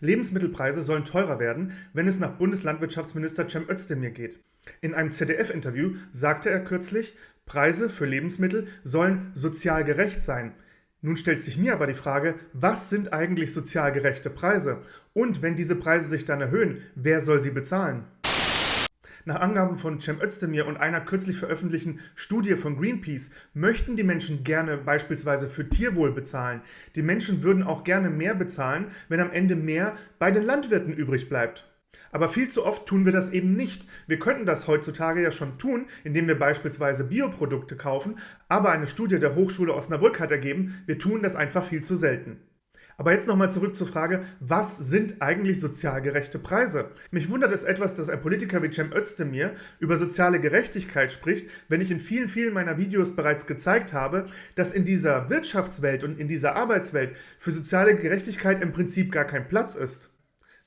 Lebensmittelpreise sollen teurer werden, wenn es nach Bundeslandwirtschaftsminister Cem Özdemir geht. In einem ZDF-Interview sagte er kürzlich, Preise für Lebensmittel sollen sozial gerecht sein. Nun stellt sich mir aber die Frage, was sind eigentlich sozial gerechte Preise? Und wenn diese Preise sich dann erhöhen, wer soll sie bezahlen? Nach Angaben von Cem Özdemir und einer kürzlich veröffentlichten Studie von Greenpeace möchten die Menschen gerne beispielsweise für Tierwohl bezahlen. Die Menschen würden auch gerne mehr bezahlen, wenn am Ende mehr bei den Landwirten übrig bleibt. Aber viel zu oft tun wir das eben nicht. Wir könnten das heutzutage ja schon tun, indem wir beispielsweise Bioprodukte kaufen, aber eine Studie der Hochschule Osnabrück hat ergeben, wir tun das einfach viel zu selten. Aber jetzt nochmal zurück zur Frage, was sind eigentlich sozial gerechte Preise? Mich wundert es etwas, dass ein Politiker wie Cem Özdemir über soziale Gerechtigkeit spricht, wenn ich in vielen, vielen meiner Videos bereits gezeigt habe, dass in dieser Wirtschaftswelt und in dieser Arbeitswelt für soziale Gerechtigkeit im Prinzip gar kein Platz ist.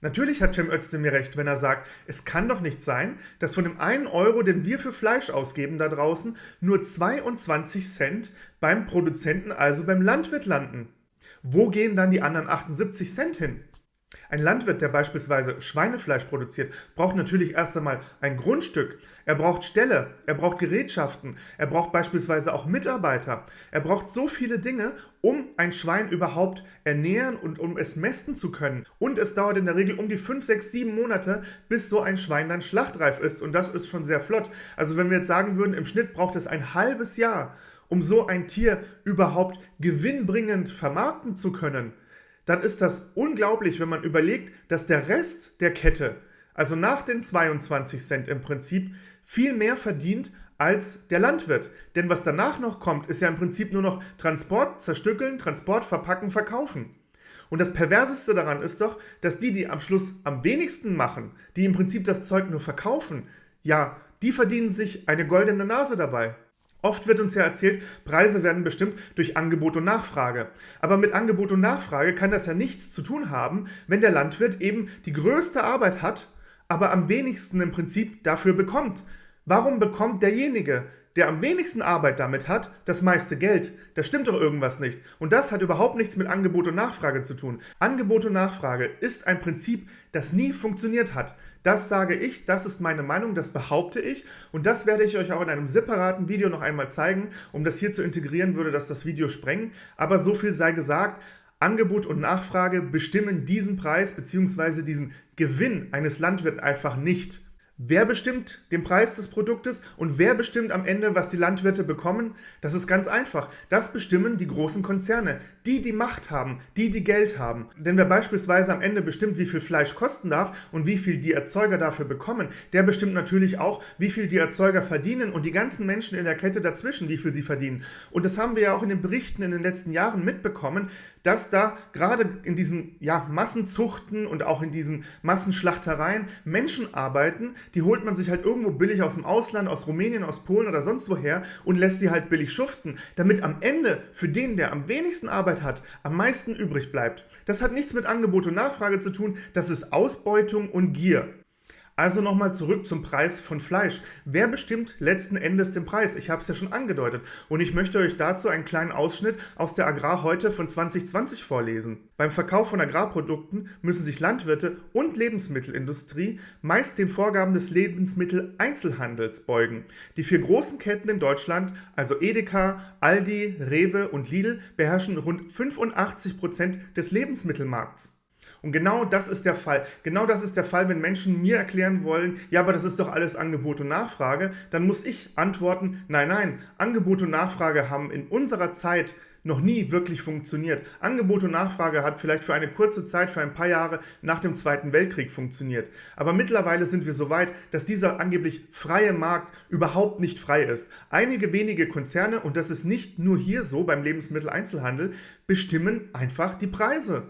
Natürlich hat Cem Özdemir recht, wenn er sagt, es kann doch nicht sein, dass von dem einen Euro, den wir für Fleisch ausgeben da draußen, nur 22 Cent beim Produzenten, also beim Landwirt landen. Wo gehen dann die anderen 78 Cent hin? Ein Landwirt, der beispielsweise Schweinefleisch produziert, braucht natürlich erst einmal ein Grundstück. Er braucht Ställe, er braucht Gerätschaften, er braucht beispielsweise auch Mitarbeiter. Er braucht so viele Dinge, um ein Schwein überhaupt ernähren und um es mästen zu können. Und es dauert in der Regel um die 5, 6, 7 Monate, bis so ein Schwein dann schlachtreif ist. Und das ist schon sehr flott. Also wenn wir jetzt sagen würden, im Schnitt braucht es ein halbes Jahr, um so ein Tier überhaupt gewinnbringend vermarkten zu können, dann ist das unglaublich, wenn man überlegt, dass der Rest der Kette, also nach den 22 Cent im Prinzip, viel mehr verdient als der Landwirt. Denn was danach noch kommt, ist ja im Prinzip nur noch Transport, Zerstückeln, Transport, Verpacken, Verkaufen. Und das Perverseste daran ist doch, dass die, die am Schluss am wenigsten machen, die im Prinzip das Zeug nur verkaufen, ja, die verdienen sich eine goldene Nase dabei. Oft wird uns ja erzählt, Preise werden bestimmt durch Angebot und Nachfrage. Aber mit Angebot und Nachfrage kann das ja nichts zu tun haben, wenn der Landwirt eben die größte Arbeit hat, aber am wenigsten im Prinzip dafür bekommt. Warum bekommt derjenige, der am wenigsten Arbeit damit hat, das meiste Geld. Das stimmt doch irgendwas nicht. Und das hat überhaupt nichts mit Angebot und Nachfrage zu tun. Angebot und Nachfrage ist ein Prinzip, das nie funktioniert hat. Das sage ich, das ist meine Meinung, das behaupte ich und das werde ich euch auch in einem separaten Video noch einmal zeigen. Um das hier zu integrieren, würde das das Video sprengen. Aber so viel sei gesagt, Angebot und Nachfrage bestimmen diesen Preis bzw. diesen Gewinn eines Landwirts einfach nicht. Wer bestimmt den Preis des Produktes und wer bestimmt am Ende, was die Landwirte bekommen? Das ist ganz einfach. Das bestimmen die großen Konzerne, die die Macht haben, die die Geld haben. Denn wer beispielsweise am Ende bestimmt, wie viel Fleisch kosten darf und wie viel die Erzeuger dafür bekommen, der bestimmt natürlich auch, wie viel die Erzeuger verdienen und die ganzen Menschen in der Kette dazwischen, wie viel sie verdienen. Und das haben wir ja auch in den Berichten in den letzten Jahren mitbekommen, dass da gerade in diesen ja, Massenzuchten und auch in diesen Massenschlachtereien Menschen arbeiten, die holt man sich halt irgendwo billig aus dem Ausland, aus Rumänien, aus Polen oder sonst woher und lässt sie halt billig schuften, damit am Ende für den, der am wenigsten Arbeit hat, am meisten übrig bleibt. Das hat nichts mit Angebot und Nachfrage zu tun, das ist Ausbeutung und Gier. Also nochmal zurück zum Preis von Fleisch. Wer bestimmt letzten Endes den Preis? Ich habe es ja schon angedeutet. Und ich möchte euch dazu einen kleinen Ausschnitt aus der Agrar heute von 2020 vorlesen. Beim Verkauf von Agrarprodukten müssen sich Landwirte und Lebensmittelindustrie meist den Vorgaben des Lebensmitteleinzelhandels beugen. Die vier großen Ketten in Deutschland, also Edeka, Aldi, Rewe und Lidl, beherrschen rund 85 Prozent des Lebensmittelmarkts. Und genau das ist der Fall. Genau das ist der Fall, wenn Menschen mir erklären wollen, ja, aber das ist doch alles Angebot und Nachfrage, dann muss ich antworten, nein, nein, Angebot und Nachfrage haben in unserer Zeit noch nie wirklich funktioniert. Angebot und Nachfrage hat vielleicht für eine kurze Zeit, für ein paar Jahre nach dem Zweiten Weltkrieg funktioniert. Aber mittlerweile sind wir so weit, dass dieser angeblich freie Markt überhaupt nicht frei ist. Einige wenige Konzerne, und das ist nicht nur hier so beim Lebensmitteleinzelhandel, bestimmen einfach die Preise.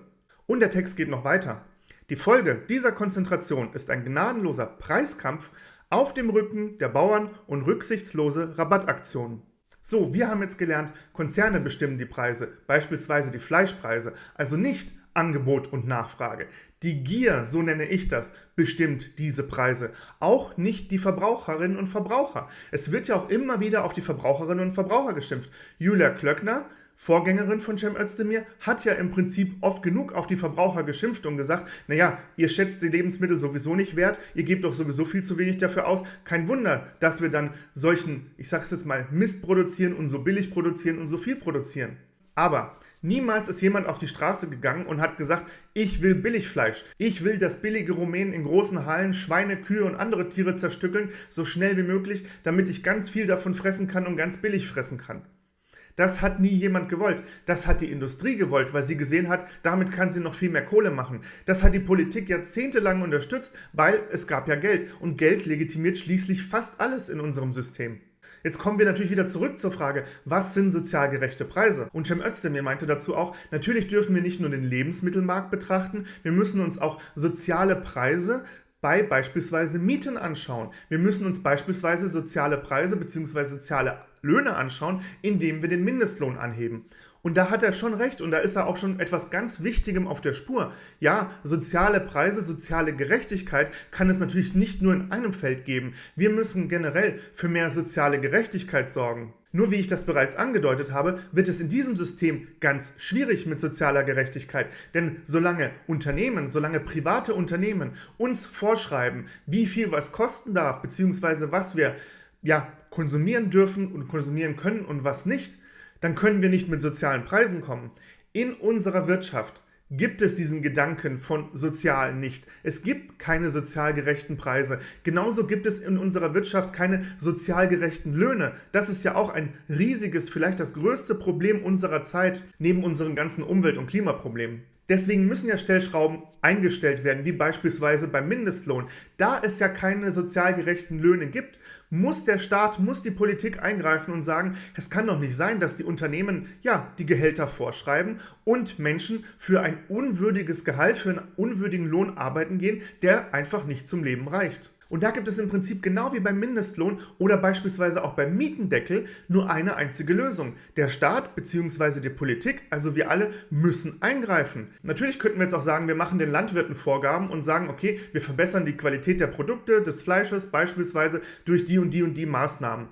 Und der Text geht noch weiter. Die Folge dieser Konzentration ist ein gnadenloser Preiskampf auf dem Rücken der Bauern und rücksichtslose Rabattaktionen. So, wir haben jetzt gelernt, Konzerne bestimmen die Preise, beispielsweise die Fleischpreise, also nicht Angebot und Nachfrage. Die Gier, so nenne ich das, bestimmt diese Preise, auch nicht die Verbraucherinnen und Verbraucher. Es wird ja auch immer wieder auf die Verbraucherinnen und Verbraucher geschimpft. Julia Klöckner Vorgängerin von Cem Özdemir hat ja im Prinzip oft genug auf die Verbraucher geschimpft und gesagt, naja, ihr schätzt die Lebensmittel sowieso nicht wert, ihr gebt doch sowieso viel zu wenig dafür aus. Kein Wunder, dass wir dann solchen, ich sage es jetzt mal, Mist produzieren und so billig produzieren und so viel produzieren. Aber niemals ist jemand auf die Straße gegangen und hat gesagt, ich will Billigfleisch. Ich will, dass billige Rumänen in großen Hallen Schweine, Kühe und andere Tiere zerstückeln, so schnell wie möglich, damit ich ganz viel davon fressen kann und ganz billig fressen kann. Das hat nie jemand gewollt. Das hat die Industrie gewollt, weil sie gesehen hat, damit kann sie noch viel mehr Kohle machen. Das hat die Politik jahrzehntelang unterstützt, weil es gab ja Geld. Und Geld legitimiert schließlich fast alles in unserem System. Jetzt kommen wir natürlich wieder zurück zur Frage, was sind sozial gerechte Preise? Und Cem Özdemir meinte dazu auch, natürlich dürfen wir nicht nur den Lebensmittelmarkt betrachten, wir müssen uns auch soziale Preise bei beispielsweise Mieten anschauen. Wir müssen uns beispielsweise soziale Preise bzw. soziale Löhne anschauen, indem wir den Mindestlohn anheben. Und da hat er schon recht und da ist er auch schon etwas ganz Wichtigem auf der Spur. Ja, soziale Preise, soziale Gerechtigkeit kann es natürlich nicht nur in einem Feld geben. Wir müssen generell für mehr soziale Gerechtigkeit sorgen. Nur wie ich das bereits angedeutet habe, wird es in diesem System ganz schwierig mit sozialer Gerechtigkeit. Denn solange Unternehmen, solange private Unternehmen uns vorschreiben, wie viel was kosten darf, beziehungsweise was wir ja, konsumieren dürfen und konsumieren können und was nicht, dann können wir nicht mit sozialen Preisen kommen. In unserer Wirtschaft gibt es diesen Gedanken von sozial nicht. Es gibt keine sozial gerechten Preise. Genauso gibt es in unserer Wirtschaft keine sozial gerechten Löhne. Das ist ja auch ein riesiges, vielleicht das größte Problem unserer Zeit neben unseren ganzen Umwelt- und Klimaproblemen. Deswegen müssen ja Stellschrauben eingestellt werden, wie beispielsweise beim Mindestlohn. Da es ja keine sozial gerechten Löhne gibt, muss der Staat, muss die Politik eingreifen und sagen, es kann doch nicht sein, dass die Unternehmen ja die Gehälter vorschreiben und Menschen für ein unwürdiges Gehalt, für einen unwürdigen Lohn arbeiten gehen, der einfach nicht zum Leben reicht. Und da gibt es im Prinzip genau wie beim Mindestlohn oder beispielsweise auch beim Mietendeckel nur eine einzige Lösung. Der Staat bzw. die Politik, also wir alle, müssen eingreifen. Natürlich könnten wir jetzt auch sagen, wir machen den Landwirten Vorgaben und sagen, okay, wir verbessern die Qualität der Produkte, des Fleisches beispielsweise durch die und die und die Maßnahmen.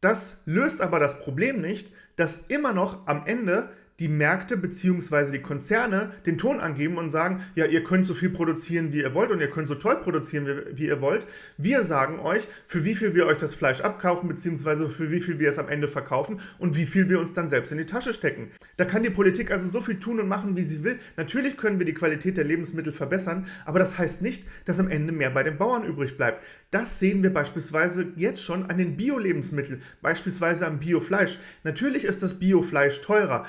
Das löst aber das Problem nicht, dass immer noch am Ende die Märkte bzw. die Konzerne den Ton angeben und sagen, ja, ihr könnt so viel produzieren, wie ihr wollt und ihr könnt so toll produzieren, wie, wie ihr wollt. Wir sagen euch, für wie viel wir euch das Fleisch abkaufen bzw. für wie viel wir es am Ende verkaufen und wie viel wir uns dann selbst in die Tasche stecken. Da kann die Politik also so viel tun und machen, wie sie will. Natürlich können wir die Qualität der Lebensmittel verbessern, aber das heißt nicht, dass am Ende mehr bei den Bauern übrig bleibt. Das sehen wir beispielsweise jetzt schon an den Bio-Lebensmitteln, beispielsweise am Biofleisch. Natürlich ist das Biofleisch teurer,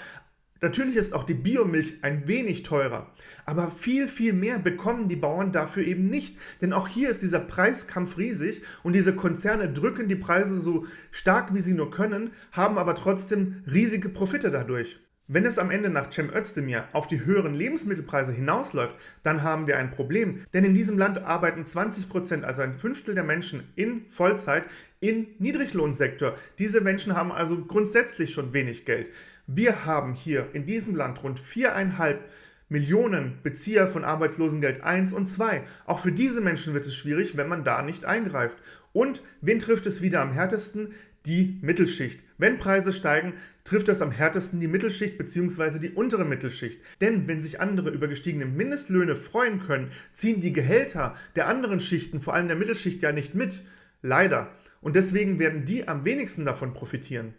Natürlich ist auch die Biomilch ein wenig teurer, aber viel, viel mehr bekommen die Bauern dafür eben nicht. Denn auch hier ist dieser Preiskampf riesig und diese Konzerne drücken die Preise so stark, wie sie nur können, haben aber trotzdem riesige Profite dadurch. Wenn es am Ende nach Cem Özdemir auf die höheren Lebensmittelpreise hinausläuft, dann haben wir ein Problem. Denn in diesem Land arbeiten 20%, also ein Fünftel der Menschen in Vollzeit im Niedriglohnsektor. Diese Menschen haben also grundsätzlich schon wenig Geld. Wir haben hier in diesem Land rund viereinhalb Millionen Bezieher von Arbeitslosengeld 1 und 2. Auch für diese Menschen wird es schwierig, wenn man da nicht eingreift. Und wen trifft es wieder am härtesten? Die Mittelschicht. Wenn Preise steigen, trifft das am härtesten die Mittelschicht bzw. die untere Mittelschicht. Denn wenn sich andere über gestiegene Mindestlöhne freuen können, ziehen die Gehälter der anderen Schichten, vor allem der Mittelschicht, ja nicht mit. Leider. Und deswegen werden die am wenigsten davon profitieren.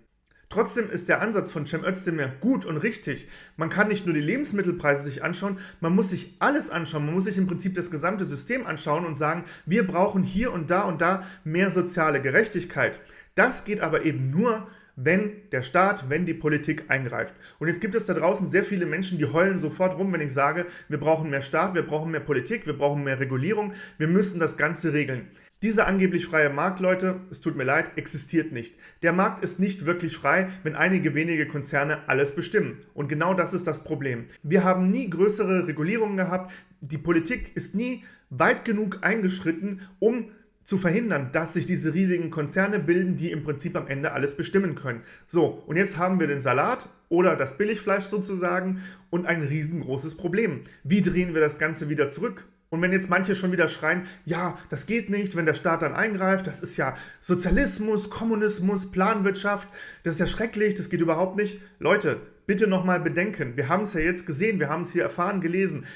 Trotzdem ist der Ansatz von Cem Özdemir gut und richtig. Man kann nicht nur die Lebensmittelpreise sich anschauen, man muss sich alles anschauen. Man muss sich im Prinzip das gesamte System anschauen und sagen, wir brauchen hier und da und da mehr soziale Gerechtigkeit. Das geht aber eben nur, wenn der Staat, wenn die Politik eingreift. Und jetzt gibt es da draußen sehr viele Menschen, die heulen sofort rum, wenn ich sage, wir brauchen mehr Staat, wir brauchen mehr Politik, wir brauchen mehr Regulierung, wir müssen das Ganze regeln. Dieser angeblich freie Markt, Leute, es tut mir leid, existiert nicht. Der Markt ist nicht wirklich frei, wenn einige wenige Konzerne alles bestimmen. Und genau das ist das Problem. Wir haben nie größere Regulierungen gehabt. Die Politik ist nie weit genug eingeschritten, um zu verhindern, dass sich diese riesigen Konzerne bilden, die im Prinzip am Ende alles bestimmen können. So, und jetzt haben wir den Salat oder das Billigfleisch sozusagen und ein riesengroßes Problem. Wie drehen wir das Ganze wieder zurück? Und wenn jetzt manche schon wieder schreien, ja, das geht nicht, wenn der Staat dann eingreift, das ist ja Sozialismus, Kommunismus, Planwirtschaft, das ist ja schrecklich, das geht überhaupt nicht. Leute, bitte nochmal bedenken, wir haben es ja jetzt gesehen, wir haben es hier erfahren, gelesen.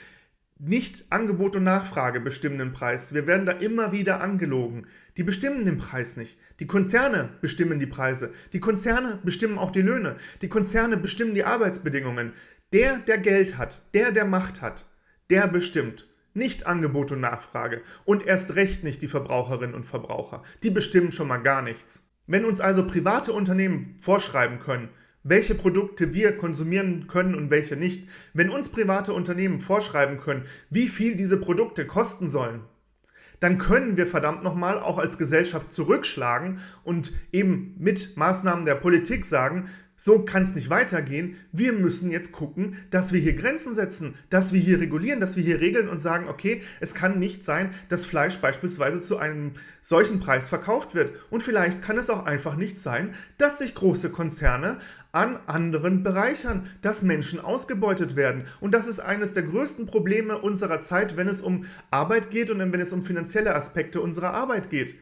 Nicht Angebot und Nachfrage bestimmen den Preis. Wir werden da immer wieder angelogen. Die bestimmen den Preis nicht. Die Konzerne bestimmen die Preise. Die Konzerne bestimmen auch die Löhne. Die Konzerne bestimmen die Arbeitsbedingungen. Der, der Geld hat, der, der Macht hat, der bestimmt. Nicht Angebot und Nachfrage und erst recht nicht die Verbraucherinnen und Verbraucher. Die bestimmen schon mal gar nichts. Wenn uns also private Unternehmen vorschreiben können, welche Produkte wir konsumieren können und welche nicht, wenn uns private Unternehmen vorschreiben können, wie viel diese Produkte kosten sollen, dann können wir verdammt nochmal auch als Gesellschaft zurückschlagen und eben mit Maßnahmen der Politik sagen, so kann es nicht weitergehen. Wir müssen jetzt gucken, dass wir hier Grenzen setzen, dass wir hier regulieren, dass wir hier regeln und sagen, okay, es kann nicht sein, dass Fleisch beispielsweise zu einem solchen Preis verkauft wird. Und vielleicht kann es auch einfach nicht sein, dass sich große Konzerne an anderen bereichern, dass Menschen ausgebeutet werden. Und das ist eines der größten Probleme unserer Zeit, wenn es um Arbeit geht und wenn es um finanzielle Aspekte unserer Arbeit geht.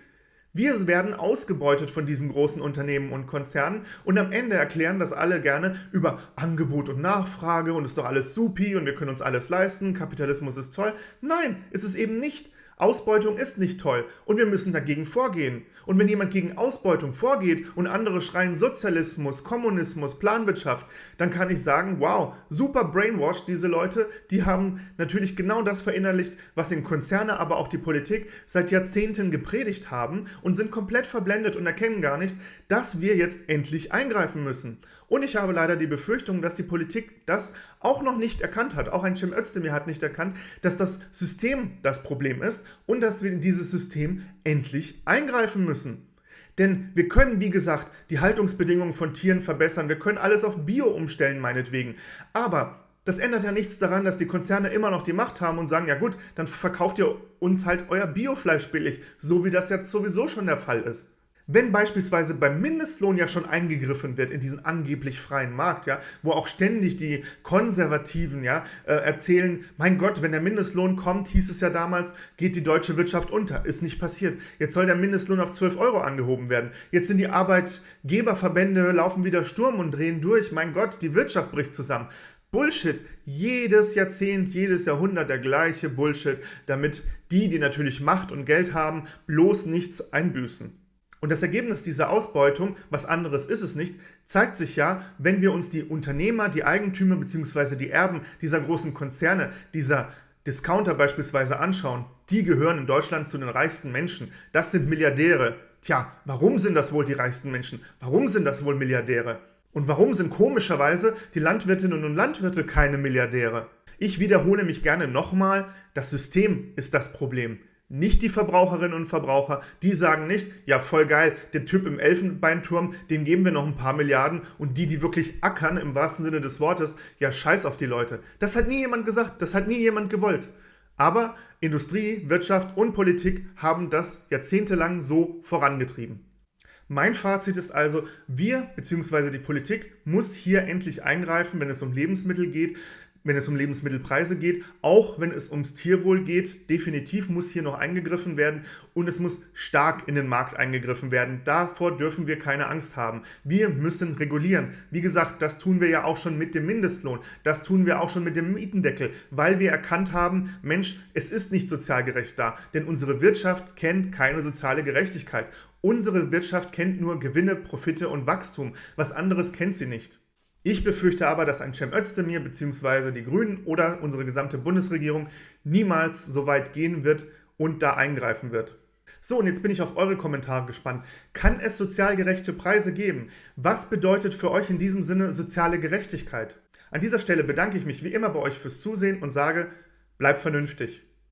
Wir werden ausgebeutet von diesen großen Unternehmen und Konzernen und am Ende erklären das alle gerne über Angebot und Nachfrage und ist doch alles supi und wir können uns alles leisten, Kapitalismus ist toll. Nein, ist es eben nicht. Ausbeutung ist nicht toll und wir müssen dagegen vorgehen. Und wenn jemand gegen Ausbeutung vorgeht und andere schreien Sozialismus, Kommunismus, Planwirtschaft, dann kann ich sagen, wow, super brainwashed diese Leute, die haben natürlich genau das verinnerlicht, was den Konzerne, aber auch die Politik seit Jahrzehnten gepredigt haben und sind komplett verblendet und erkennen gar nicht, dass wir jetzt endlich eingreifen müssen. Und ich habe leider die Befürchtung, dass die Politik das auch noch nicht erkannt hat. Auch ein Cem Özdemir hat nicht erkannt, dass das System das Problem ist und dass wir in dieses System endlich eingreifen müssen. Denn wir können, wie gesagt, die Haltungsbedingungen von Tieren verbessern. Wir können alles auf Bio umstellen, meinetwegen. Aber das ändert ja nichts daran, dass die Konzerne immer noch die Macht haben und sagen, ja gut, dann verkauft ihr uns halt euer Biofleisch billig, so wie das jetzt sowieso schon der Fall ist. Wenn beispielsweise beim Mindestlohn ja schon eingegriffen wird in diesen angeblich freien Markt, ja, wo auch ständig die Konservativen ja, äh, erzählen, mein Gott, wenn der Mindestlohn kommt, hieß es ja damals, geht die deutsche Wirtschaft unter. Ist nicht passiert. Jetzt soll der Mindestlohn auf 12 Euro angehoben werden. Jetzt sind die Arbeitgeberverbände, laufen wieder Sturm und drehen durch. Mein Gott, die Wirtschaft bricht zusammen. Bullshit. Jedes Jahrzehnt, jedes Jahrhundert der gleiche Bullshit, damit die, die natürlich Macht und Geld haben, bloß nichts einbüßen. Und das Ergebnis dieser Ausbeutung, was anderes ist es nicht, zeigt sich ja, wenn wir uns die Unternehmer, die Eigentümer bzw. die Erben dieser großen Konzerne, dieser Discounter beispielsweise anschauen. Die gehören in Deutschland zu den reichsten Menschen. Das sind Milliardäre. Tja, warum sind das wohl die reichsten Menschen? Warum sind das wohl Milliardäre? Und warum sind komischerweise die Landwirtinnen und Landwirte keine Milliardäre? Ich wiederhole mich gerne nochmal, das System ist das Problem nicht die Verbraucherinnen und Verbraucher. Die sagen nicht, ja voll geil, der Typ im Elfenbeinturm, dem geben wir noch ein paar Milliarden und die, die wirklich ackern im wahrsten Sinne des Wortes, ja scheiß auf die Leute. Das hat nie jemand gesagt, das hat nie jemand gewollt. Aber Industrie, Wirtschaft und Politik haben das jahrzehntelang so vorangetrieben. Mein Fazit ist also, wir bzw. die Politik muss hier endlich eingreifen, wenn es um Lebensmittel geht wenn es um Lebensmittelpreise geht, auch wenn es ums Tierwohl geht. Definitiv muss hier noch eingegriffen werden und es muss stark in den Markt eingegriffen werden. Davor dürfen wir keine Angst haben. Wir müssen regulieren. Wie gesagt, das tun wir ja auch schon mit dem Mindestlohn. Das tun wir auch schon mit dem Mietendeckel, weil wir erkannt haben, Mensch, es ist nicht sozial gerecht da, denn unsere Wirtschaft kennt keine soziale Gerechtigkeit. Unsere Wirtschaft kennt nur Gewinne, Profite und Wachstum. Was anderes kennt sie nicht. Ich befürchte aber, dass ein Cem Özdemir bzw. die Grünen oder unsere gesamte Bundesregierung niemals so weit gehen wird und da eingreifen wird. So, und jetzt bin ich auf eure Kommentare gespannt. Kann es sozial gerechte Preise geben? Was bedeutet für euch in diesem Sinne soziale Gerechtigkeit? An dieser Stelle bedanke ich mich wie immer bei euch fürs Zusehen und sage, bleibt vernünftig.